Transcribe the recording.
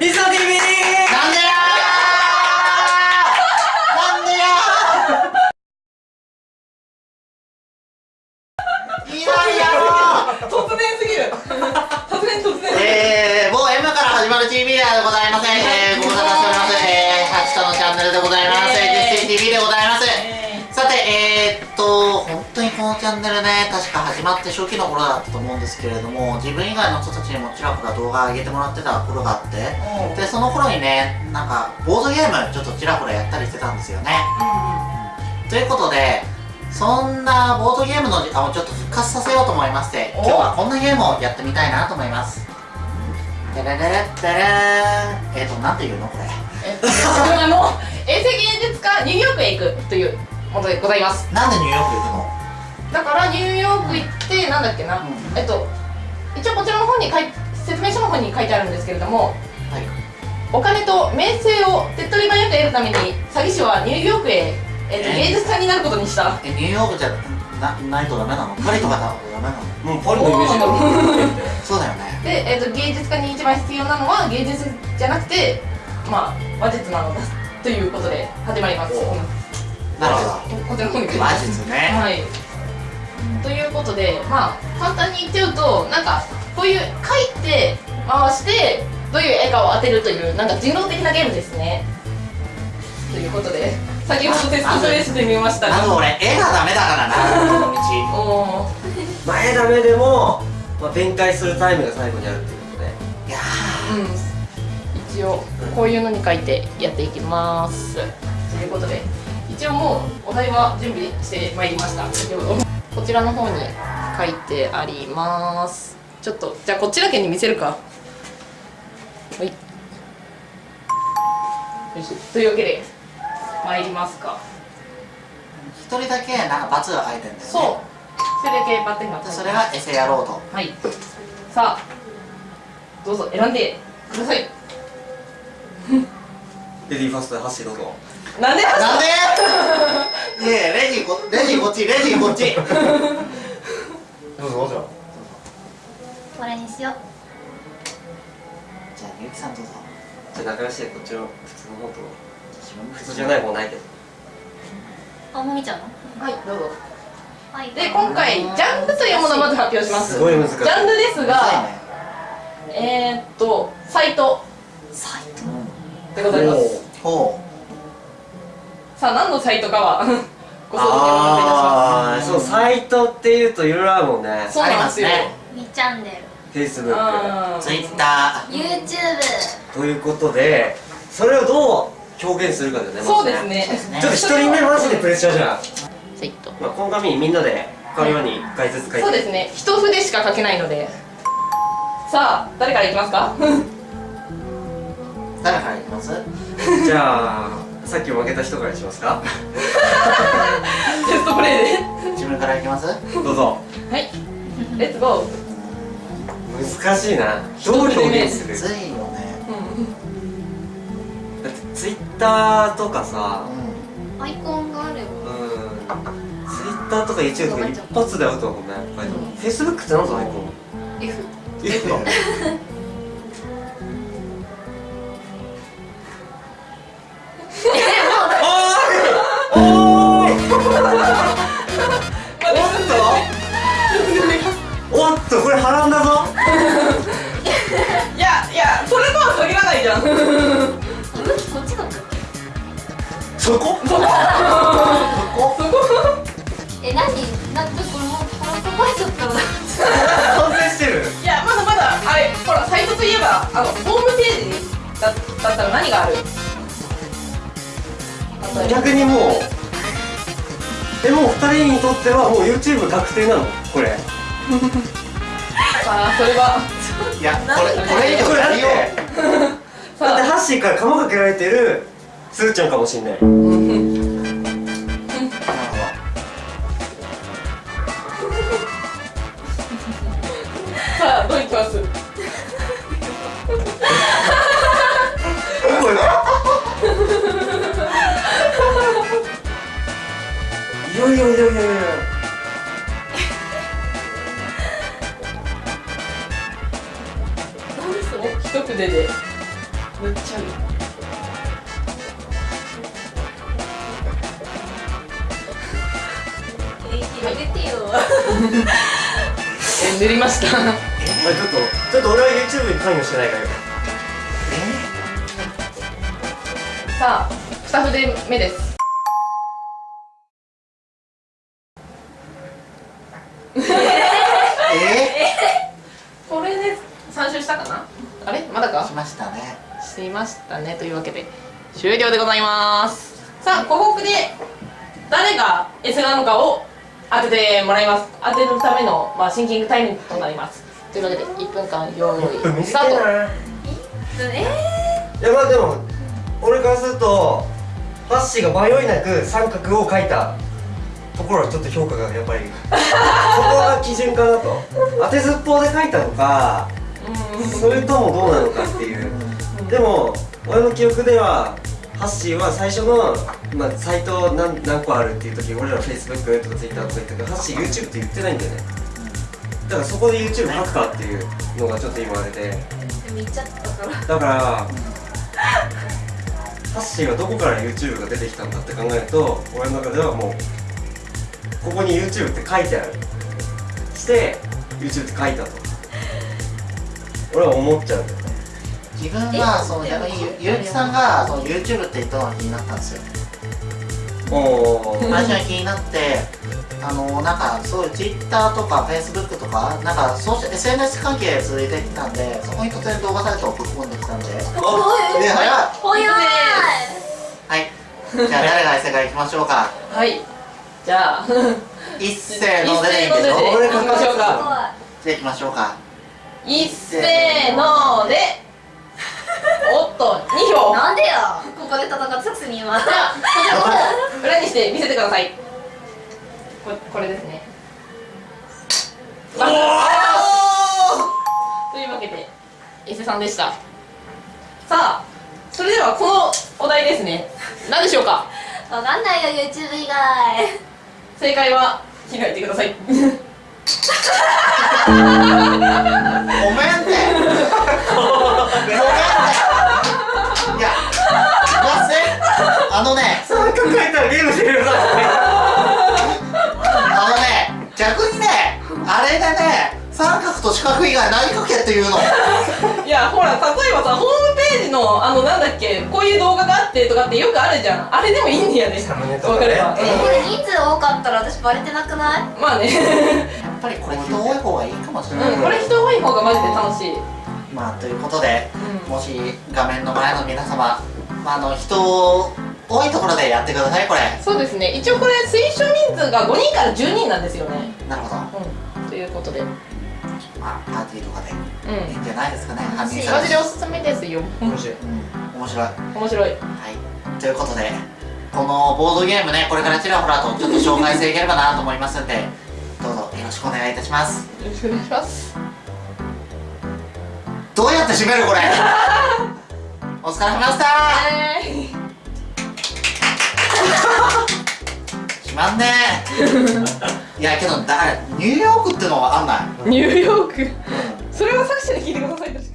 リスナー TV なんでやーなんでやーいやいや突然すぎる突然突然えー、もう M から始まる TV ではございません。えー、ご無沙汰しております。えー、ハチとのチャンネルでございます。えー DisTV でございます。のチャンネルね、確か始まって初期の頃だったと思うんですけれども、自分以外の人たちにもちらほら動画上げてもらってた頃があって、ーで、その頃にね、なんか、ボードゲームちょっとちらほらやったりしてたんですよね。ということで、そんなボードゲームの時間をちょっと復活させようと思いまして、お今日はこんなゲームをやってみたいなと思います。てれれれってれーん。えーと、なんて言うのこれ。えっとあの衛星芸術家ニューヨークへ行くというものでございますなんでニューヨーク行くのだからニューヨーク行ってなんだっけな、うんえっと一応こちらの方に書い説明書の方に書いてあるんですけれどもはい。お金と名声を手っ取り早く得るために詐欺師はニューヨークへ、えっとえ芸術家になることにしたえ、ニューヨークじゃなないとダメなの？パリとかだとダメなの？もう パリのイメージだ そうだよね。で、えっと芸術家に一番必要なのは芸術じゃなくてまあ話術なのだということで始まります、なるほど。こちらの方にマジですね。はい。ということで、まあ、簡単に言っちゃうと、なんか、こういう書いて、回して、どういう絵かを当てるという、なんか人狼的なゲームですね。ということで、先ほどテストプレイしてみましたが、まず俺、絵がダメだからな、この道。前ダメでも、まあ、弁解するタイムが最後にあるっていうことでいやうん。一応、こういうのに書いてやっていきます。ということで、一応もう、お題は準備してまいりました。先ほどこちらの方に書いてあります。ちょっと、じゃあこっちだけに見せるか。はい。よし。というわけで、参りますか。ー一人だけなんか罰が書いてんだよね。そう。それだけバッテンがでそれがエセ野郎と。はい。さあ、どうぞ選んでください。レディーファーストで走ろうぞなんでなんで？いやいやレジこレジこっちレジこっち。どうぞどうぞ。これにしよう。じゃあみゆきさんどうぞ。じゃあ仲良しでこっちの普通の方と普通じゃない方ないけど。あもみちゃんの？はい、どうぞ。はい。で、今回、ジャンルというものをまず発表します。すごい難しい。ジャンルですが、ね。えー、っと、サイト。サイト。でございます。ほさあ、何のサイトかは、ご想像でお願いいたしああそうサイトっていうといろいろあるもんね。そうなんですよ。ありますね。みチャンネル Facebook あー。うツイッタ YouTube ということでそれをどう表現するかだよねそうですーね。ね。ちょっと一人目マジでプレッシャーじゃん、サイト。まあ、この紙にみんなで浮かぶように1回ずつ書いてそうですね。一筆しか書けないので。さあ、誰からいきますか？誰からいきます？じゃあさっき負けた人からにしますか？テストプレイで。自分からいきます？どうぞ。はい。レッツゴー。難しいな。どう表現するむずいよね。うん。だってツイッターとかさ。うアイコンがあれば。うん。ツイッターとか YouTube とか一発でアウトだもんねやっぱり、うん。Facebook って何ぞアイコン？F。F なとこれ波乱だぞ。いやいやそれとは限らないじゃん。向きこ？っちだったっそこ？んそこ？けえ何？なんかこれもう腹抱えちゃったわ完成してる。いやまだまだあれほらサイトといえばあのホームページだだったら何がある？逆にもうえもう2人にとってはもう YouTube 確定なのこれさあそれは。いやこれこれ以上やりよ。だってハッシーから釜かけられてるスーちゃんかもしんない。さあどういきますいやいやいやいやいや一筆で塗っちゃうよ広げてよ。え塗りました。あちょっとちょっと俺は YouTube に関与してないから。さあ二筆目ですえこれで3周したかな？あれ？まだか？しましたね。していましたね。というわけで終了でございます。さあここで誰が S なのかを当ててもらいます。当てるための、まあ、シンキングタイムとなります。というわけで1分間用意スタート。えいやまあでも俺からするとハッシーが迷いなく三角を描いたところはちょっと評価がやっぱりそこが基準かなと。当てずっぽうで描いたのかそれともどうなのかっていう。でも俺の記憶ではハッシーは最初の、まあ、サイト何何個あるっていう時俺ら Facebook とか Twitter とか言ったけどハッシー YouTube って言ってないんだよね。だからそこで YouTube 書くかっていうのがちょっと今あれで。ー、見ちゃったから。だからハッシーはどこから YouTube が出てきたんだって考えると俺の中ではもうここに YouTube って書いてある。して YouTube って書いたと俺は思っちゃうんだよね。自分はそう逆にゆゆうきさんがその YouTube って言ったのが気になったんですよ。おー。最初に気になってあのなんかそういう Twitter とか Facebook とかなんかソーシャ SNS 関係続いてきたんでそこに突然動画サイトをぶっ込んできたんで。おい。で早い。ほやはい。じゃあ誰が世界行きましょうか。はい。じゃあ。一斉のででいいんでしきましょうか。じゃあ行きましょうか一せーので。おっと2票。なんでよここで戦ってたくせに今。じゃあこちらを裏にして見せてください。ここれですね。というわけで伊勢さんでした。さあそれではこのお題ですね。何でしょうか？わかんないよ YouTube 以外。正解は開いてくださいごめんってごめんっていやまずね。あのね三角書いたらゲームしてるよなあのね逆にねあれでね三角と四角以外何書けっていうのいやほら例えばさホームページのあのなんだっけこういう動画があってとかってよくあるじゃん。あれでもいいんだよね。サムネとかね。わかれば、えこれ人数多かったら私バレてなくない？まあね。やっぱりこれ人多い方がいいかもしれない、うん。これ人多い方がマジで楽しい。まあということでうん。もし画面の前の皆様、まあ、あの人多いところでやってくださいこれ。そうですね。一応これ推奨人数が5人から10人なんですよね。なるほど。うん。ということで。うんまあパーティーとかでいいんじゃないですかね。犯人マジでおすすめですよ。面白い。うん面白い。はい面白い。ということでこのボードゲームねこれからちらほらとちょっと紹介していければなと思いますんでろしくお願いいたします。よろしくお願いします。どうやって締めるこれ？お疲れ様でした。はい。しまんね。いやけどだニューヨークってのはあんない。ニューヨーク。それは作者に聞いてください